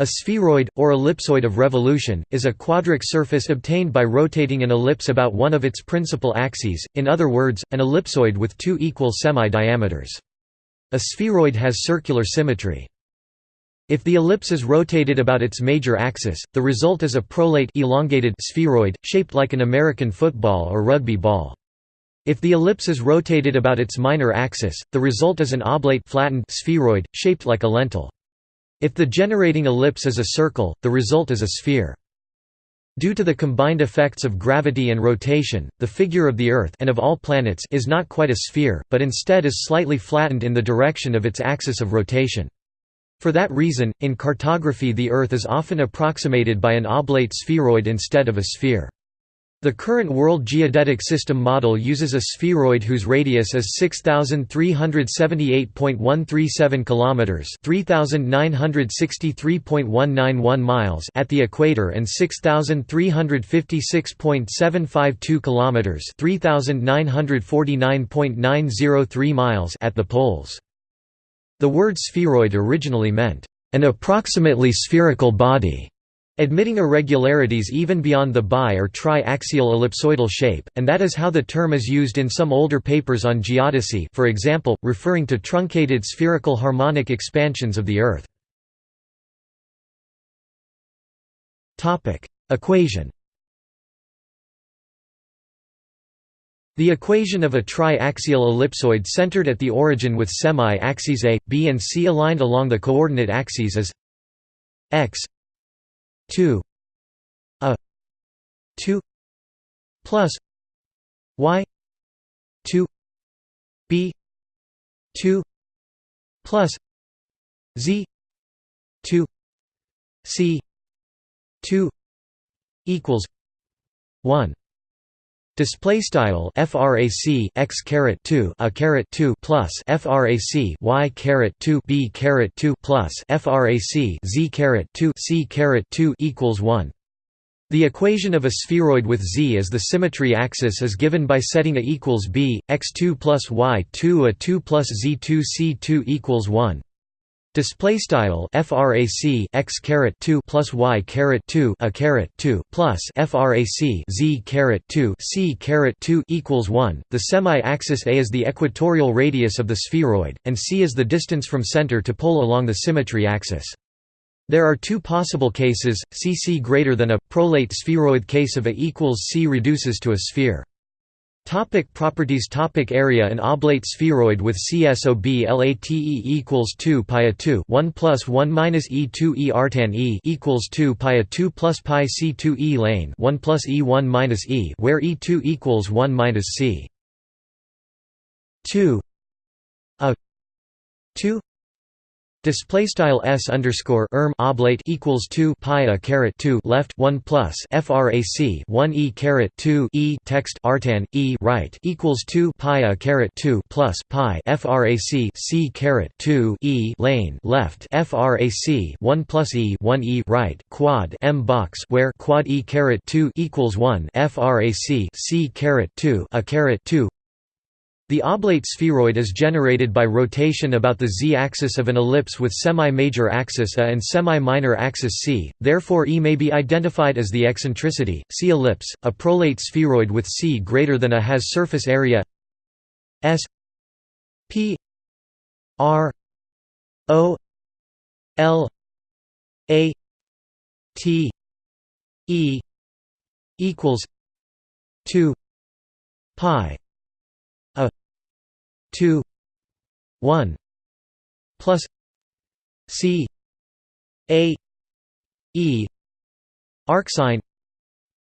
A spheroid, or ellipsoid of revolution, is a quadric surface obtained by rotating an ellipse about one of its principal axes, in other words, an ellipsoid with two equal semi-diameters. A spheroid has circular symmetry. If the ellipse is rotated about its major axis, the result is a prolate elongated spheroid, shaped like an American football or rugby ball. If the ellipse is rotated about its minor axis, the result is an oblate flattened spheroid, shaped like a lentil. If the generating ellipse is a circle, the result is a sphere. Due to the combined effects of gravity and rotation, the figure of the Earth and of all planets is not quite a sphere, but instead is slightly flattened in the direction of its axis of rotation. For that reason, in cartography the Earth is often approximated by an oblate spheroid instead of a sphere. The current World Geodetic System model uses a spheroid whose radius is 6378.137 kilometers, 3963.191 miles at the equator and 6356.752 kilometers, 3949.903 miles at the poles. The word spheroid originally meant an approximately spherical body admitting irregularities even beyond the bi- or tri-axial ellipsoidal shape, and that is how the term is used in some older papers on geodesy for example, referring to truncated spherical harmonic expansions of the Earth. Equation The equation of a tri-axial ellipsoid centered at the origin with semi-axes A, B and C aligned along the coordinate axes is x 2 a 2 plus y 2 b 2 plus z 2 c 2 equals 1 Display style frac x caret 2 a caret 2 plus frac y caret 2 b caret 2 plus frac z caret 2 c caret 2 equals 1. The equation of a spheroid with z as the symmetry axis is given by setting a equals b x2 plus y2 a 2 plus z2 c2 equals 1. Display style frac x caret 2 plus y caret 2 a caret 2 plus frac z caret 2 c caret 2 equals 1. The semi-axis A is the equatorial radius of the spheroid, and c is the distance from center to pole along the symmetry axis. There are two possible cases: cc greater than a prolate spheroid case of A equals c reduces to a sphere. Topic properties Topic Area An oblate spheroid with CSOB LATE equals 2 pi a 2 1 plus 1 minus e 2 e artan e equals 2 pi a 2 plus pi c 2 e lane 1 plus e 1 minus e where e 2 equals 1 minus c. 2 a. 2 Display style s underscore erm oblate equals two pi a caret two left one plus frac one e caret two e text artan e right equals two pi a caret two plus pi frac c caret two e lane left frac one plus e one e right quad m box where quad e caret two equals one frac c caret two a caret two the oblate spheroid is generated by rotation about the z-axis of an ellipse with semi-major axis A and semi-minor axis C, therefore E may be identified as the eccentricity. See ellipse. A prolate spheroid with C greater than A has surface area S P R O L A T E equals 2 pi 2 1 plus c a e arcsine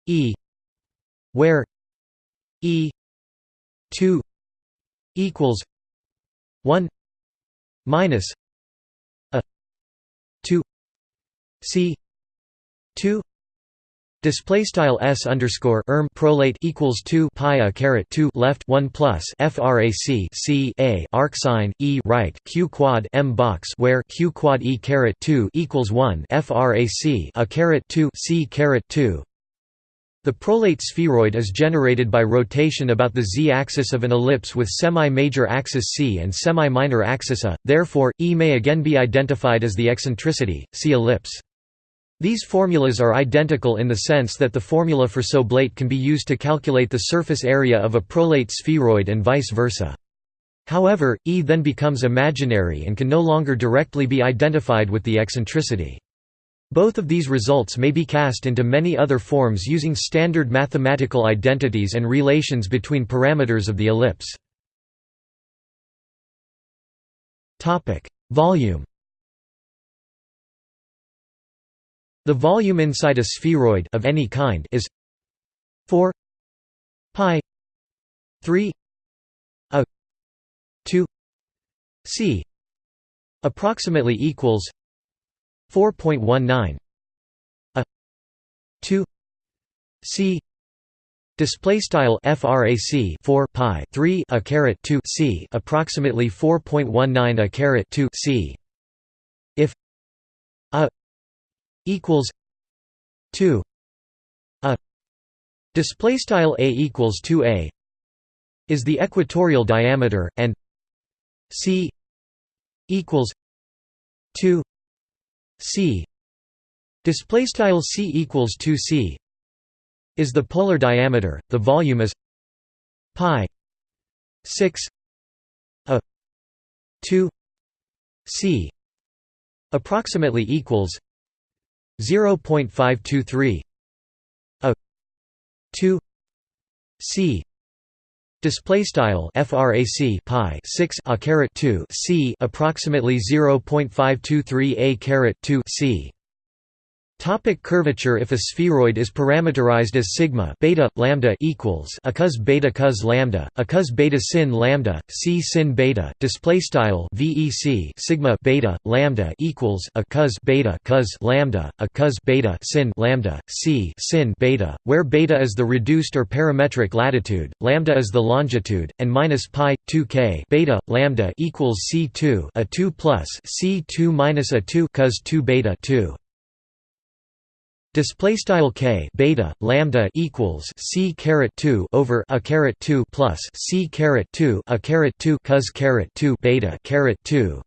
e where e 2 equals 1 minus a 2 c 2 Display style s underscore erm prolate equals two pi a caret two left one plus frac c a arcsine e right q quad m box where q quad e caret two equals one frac a caret two c caret two. The prolate spheroid is generated by rotation about the z-axis of an ellipse with semi-major axis c and semi-minor axis a. Therefore, E may again be identified as the eccentricity. See ellipse. These formulas are identical in the sense that the formula for soblate can be used to calculate the surface area of a prolate spheroid and vice versa. However, E then becomes imaginary and can no longer directly be identified with the eccentricity. Both of these results may be cast into many other forms using standard mathematical identities and relations between parameters of the ellipse. Volume The volume inside a spheroid of any kind is 4 pi 3 a 2 c approximately equals 4.19 a 2 c display style frac 4 pi 3 a caret 2 c approximately 4.19 a caret 2 c. If a equals 2 a display style a equals 2a is the equatorial diameter and c equals 2 c. Display style c equals 2 c is the polar diameter. The volume is pi 6 a 2 c approximately equals 0.523 a 2 c Display style frac pi 6 a caret 2 c approximately 0.523 a caret 2 c Topic curvature If a spheroid is parameterized as sigma beta lambda equals a cos beta cos lambda, a cos beta sin lambda, c sin beta, display style vec sigma beta lambda equals a cos beta cos lambda, a cos beta sin lambda, c sin beta, where beta is the reduced or parametric latitude, lambda is the longitude, and minus pi 2k beta lambda equals c2 a 2 plus c2 minus a 2 cos 2 beta 2 Display style k beta lambda equals c caret 2 over a caret 2 plus c caret 2 a caret 2 cos caret 2 beta caret 2,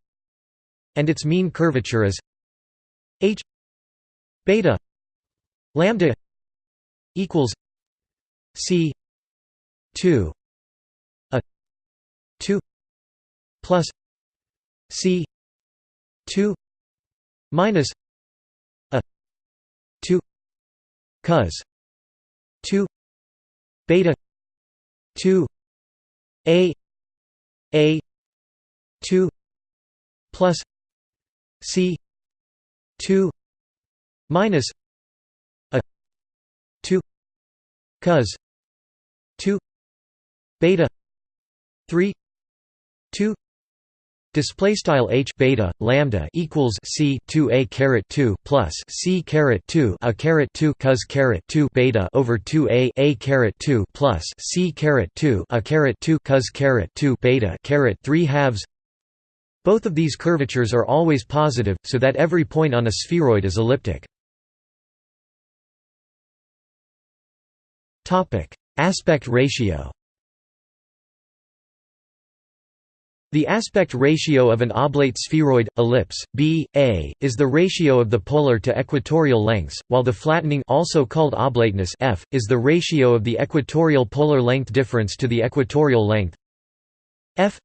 and its mean curvature is h beta lambda equals c 2 a 2 plus c 2 minus 2 cos 2 beta 2 a a 2 plus c 2 minus a 2 cos 2 beta 3 2 Display style h beta lambda equals c 2 a caret 2 plus c caret 2 a caret 2 cos caret 2 beta over 2 a a caret 2 plus c caret 2 a caret 2 cos caret 2 beta caret 3 halves. Both of these curvatures are always positive, so that every point on a spheroid is elliptic. Topic: Aspect ratio. The aspect ratio of an oblate spheroid, ellipse, b, a, is the ratio of the polar to equatorial lengths, while the flattening also called oblateness f, is the ratio of the equatorial polar length difference to the equatorial length f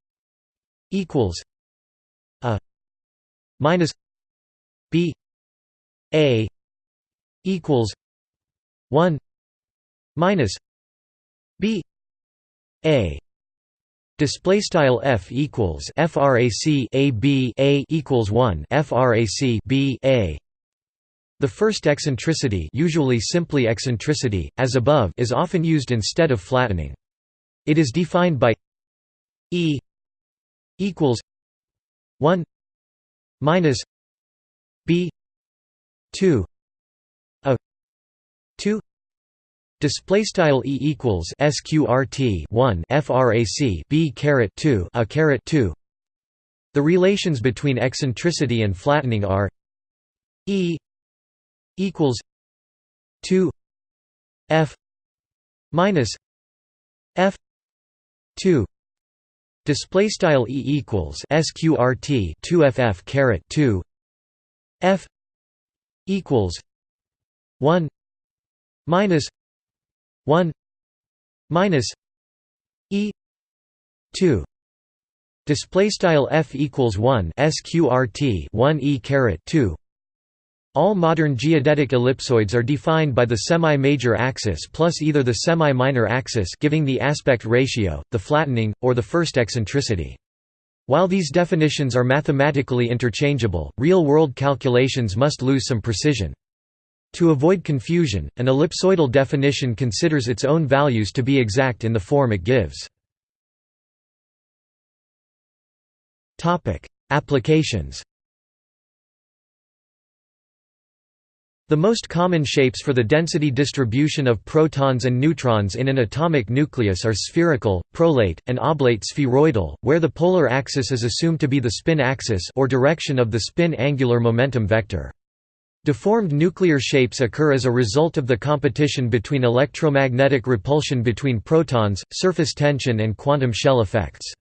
equals a minus b a equals 1 minus b a Display style f equals frac a b a equals one frac b a. The first eccentricity, usually simply eccentricity, as above, is often used instead of flattening. It is defined by e equals one minus b two a two Display style e equals sqrt 1 frac b caret 2 a caret 2. The relations between eccentricity and flattening are e equals 2 f minus f 2 display style e equals sqrt 2 ff caret 2 f equals 1 minus 1 minus e 2 display style f equals 1 sqrt 1 e caret 2 all modern geodetic ellipsoids are defined by the semi-major axis plus either the semi-minor axis giving the aspect ratio, the flattening, or the first eccentricity. While these definitions are mathematically interchangeable, real-world calculations must lose some precision. To avoid confusion, an ellipsoidal definition considers its own values to be exact in the form it gives. Applications The most common shapes for the density distribution of protons and neutrons in an atomic nucleus are spherical, prolate, and oblate spheroidal, where the polar axis is assumed to be the spin axis or direction of the spin angular momentum vector. Deformed nuclear shapes occur as a result of the competition between electromagnetic repulsion between protons, surface tension and quantum shell effects.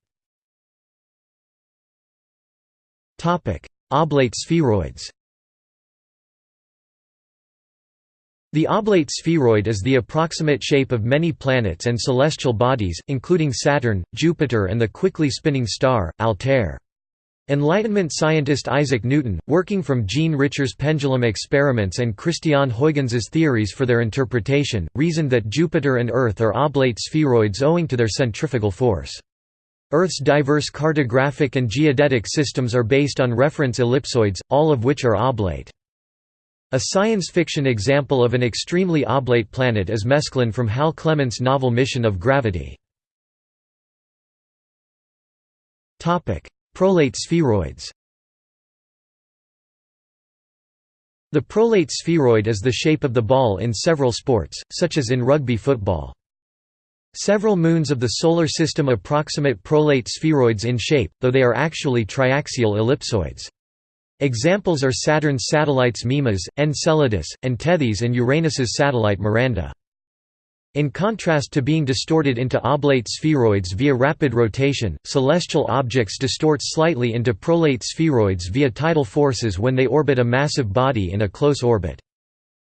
Oblate spheroids The oblate spheroid is the approximate shape of many planets and celestial bodies, including Saturn, Jupiter and the quickly spinning star, Altair. Enlightenment scientist Isaac Newton, working from Jean Richer's pendulum experiments and Christian Huygens' theories for their interpretation, reasoned that Jupiter and Earth are oblate spheroids owing to their centrifugal force. Earth's diverse cartographic and geodetic systems are based on reference ellipsoids, all of which are oblate. A science fiction example of an extremely oblate planet is Mesklin from Hal Clement's novel Mission of Gravity. Prolate spheroids The prolate spheroid is the shape of the ball in several sports, such as in rugby football. Several moons of the Solar System approximate prolate spheroids in shape, though they are actually triaxial ellipsoids. Examples are Saturn's satellites Mimas, Enceladus, and Tethys and Uranus's satellite Miranda. In contrast to being distorted into oblate spheroids via rapid rotation, celestial objects distort slightly into prolate spheroids via tidal forces when they orbit a massive body in a close orbit.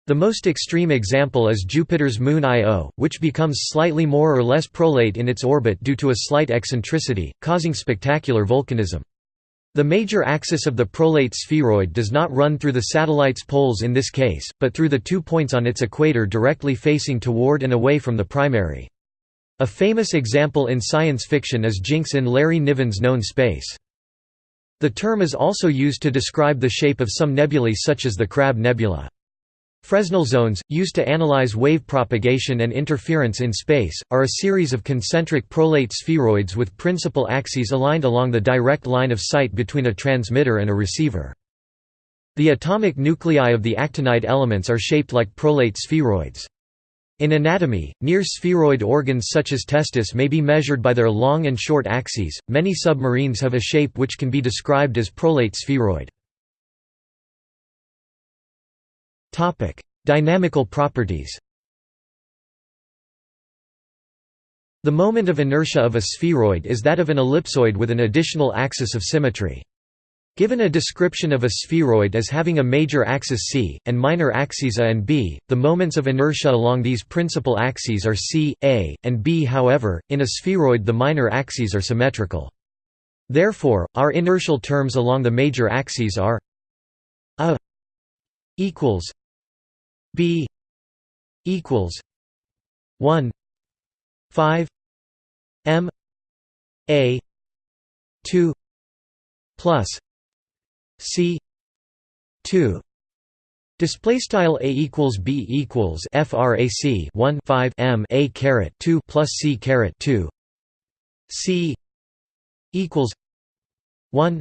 The most extreme example is Jupiter's moon Io, which becomes slightly more or less prolate in its orbit due to a slight eccentricity, causing spectacular volcanism. The major axis of the prolate spheroid does not run through the satellite's poles in this case, but through the two points on its equator directly facing toward and away from the primary. A famous example in science fiction is Jinx in Larry Niven's Known Space. The term is also used to describe the shape of some nebulae such as the Crab Nebula. Fresnel zones, used to analyze wave propagation and interference in space, are a series of concentric prolate spheroids with principal axes aligned along the direct line of sight between a transmitter and a receiver. The atomic nuclei of the actinide elements are shaped like prolate spheroids. In anatomy, near spheroid organs such as testis may be measured by their long and short axes. Many submarines have a shape which can be described as prolate spheroid. Topic: Dynamical properties. The moment of inertia of a spheroid is that of an ellipsoid with an additional axis of symmetry. Given a description of a spheroid as having a major axis c, and minor axes a and b, the moments of inertia along these principal axes are c, a, and b however, in a spheroid the minor axes are symmetrical. Therefore, our inertial terms along the major axes are a equals B equals one five M A two plus C two. Display style a equals b equals frac 1 5 m a caret 2 plus c caret 2 c equals 1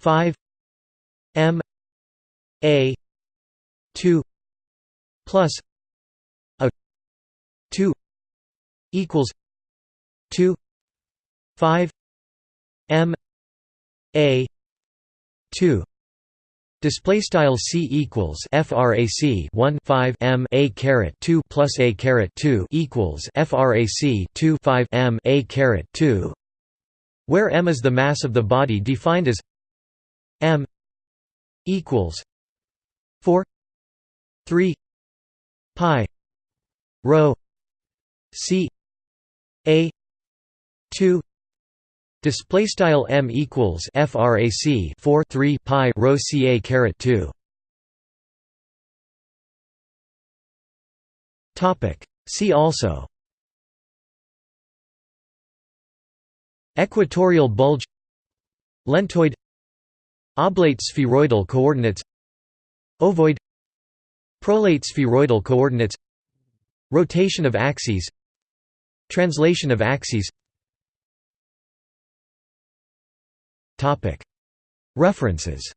5 m a 2 plus a 2 equals 2 5 m a 2 Display style c equals frac 1 5 m a caret 2 plus a caret 2 equals frac 2 5 m a caret 2, where m is the mass of the body defined as m equals 4 3 pi rho c a 2 display style m equals frac 4 3 pi rho ca caret 2 topic. See also equatorial bulge lentoid oblate spheroidal coordinates ovoid prolate spheroidal coordinates rotation of axes translation of axes. References